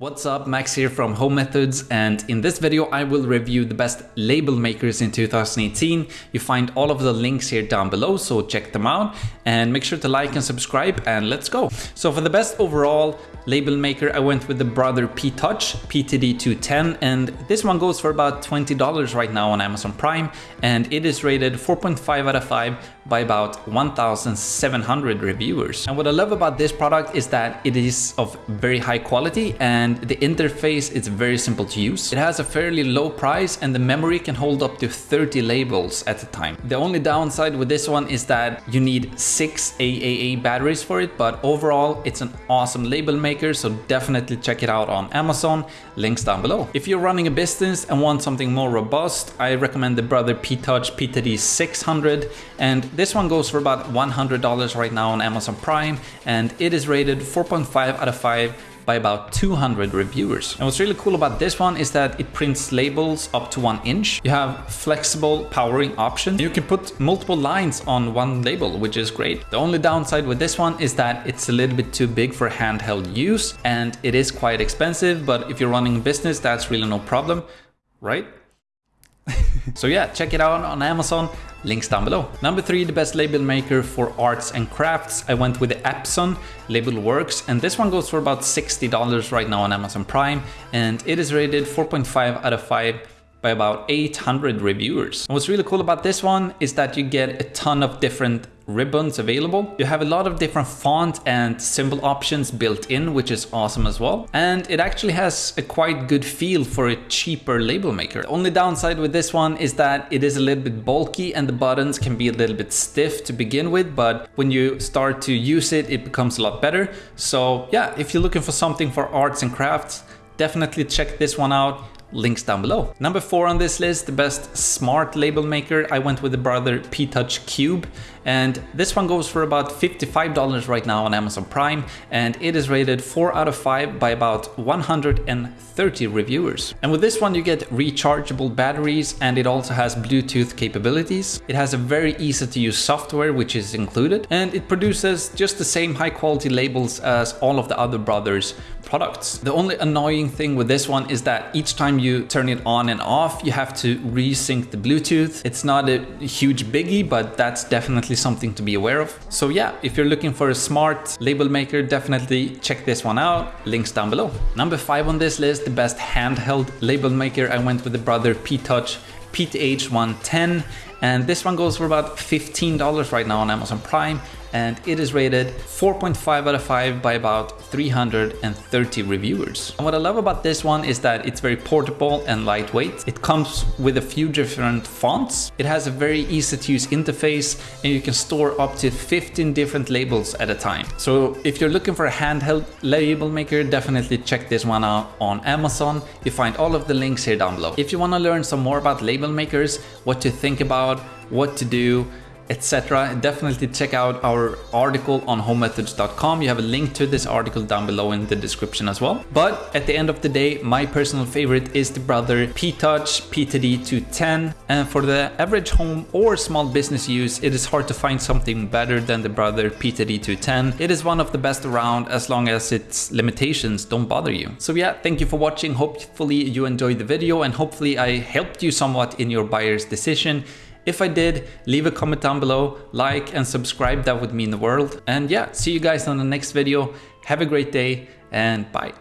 What's up, Max here from Home Methods and in this video I will review the best label makers in 2018. You find all of the links here down below so check them out and make sure to like and subscribe and let's go. So for the best overall label maker I went with the Brother P-Touch PTD210 and this one goes for about $20 right now on Amazon Prime and it is rated 4.5 out of 5 by about 1,700 reviewers. And what I love about this product is that it is of very high quality and the interface is very simple to use. It has a fairly low price and the memory can hold up to 30 labels at a time. The only downside with this one is that you need six AAA batteries for it, but overall it's an awesome label maker, so definitely check it out on Amazon, links down below. If you're running a business and want something more robust, I recommend the Brother P-Touch PTD 600 and this one goes for about $100 right now on Amazon Prime and it is rated 4.5 out of 5 by about 200 reviewers. And what's really cool about this one is that it prints labels up to one inch. You have flexible powering options. You can put multiple lines on one label, which is great. The only downside with this one is that it's a little bit too big for handheld use and it is quite expensive, but if you're running a business, that's really no problem, right? So yeah, check it out on Amazon, links down below. Number three, the best label maker for arts and crafts. I went with the Epson Label Works and this one goes for about $60 right now on Amazon Prime and it is rated 4.5 out of 5 by about 800 reviewers. And what's really cool about this one is that you get a ton of different ribbons available. You have a lot of different font and symbol options built in, which is awesome as well. And it actually has a quite good feel for a cheaper label maker. The only downside with this one is that it is a little bit bulky and the buttons can be a little bit stiff to begin with, but when you start to use it, it becomes a lot better. So yeah, if you're looking for something for arts and crafts, definitely check this one out links down below. Number four on this list, the best smart label maker, I went with the Brother P-Touch Cube and this one goes for about $55 right now on Amazon Prime and it is rated 4 out of 5 by about 130 reviewers. And with this one you get rechargeable batteries and it also has Bluetooth capabilities. It has a very easy to use software which is included and it produces just the same high quality labels as all of the other Brothers products. The only annoying thing with this one is that each time you turn it on and off you have to resync the Bluetooth. It's not a huge biggie but that's definitely something to be aware of. So yeah, if you're looking for a smart label maker, definitely check this one out. Links down below. Number five on this list, the best handheld label maker. I went with the Brother P-Touch PTH 110 and this one goes for about $15 right now on Amazon Prime and it is rated 4.5 out of 5 by about 330 reviewers. And what I love about this one is that it's very portable and lightweight. It comes with a few different fonts. It has a very easy to use interface and you can store up to 15 different labels at a time. So if you're looking for a handheld label maker, definitely check this one out on Amazon. You find all of the links here down below. If you want to learn some more about label makers, what to think about, what to do, etc. Definitely check out our article on homemethods.com. You have a link to this article down below in the description as well. But at the end of the day, my personal favorite is the Brother P-Touch PTD210. And for the average home or small business use, it is hard to find something better than the Brother PTD210. It is one of the best around as long as its limitations don't bother you. So yeah, thank you for watching. Hopefully you enjoyed the video and hopefully I helped you somewhat in your buyer's decision. If I did, leave a comment down below, like and subscribe, that would mean the world. And yeah, see you guys on the next video. Have a great day and bye.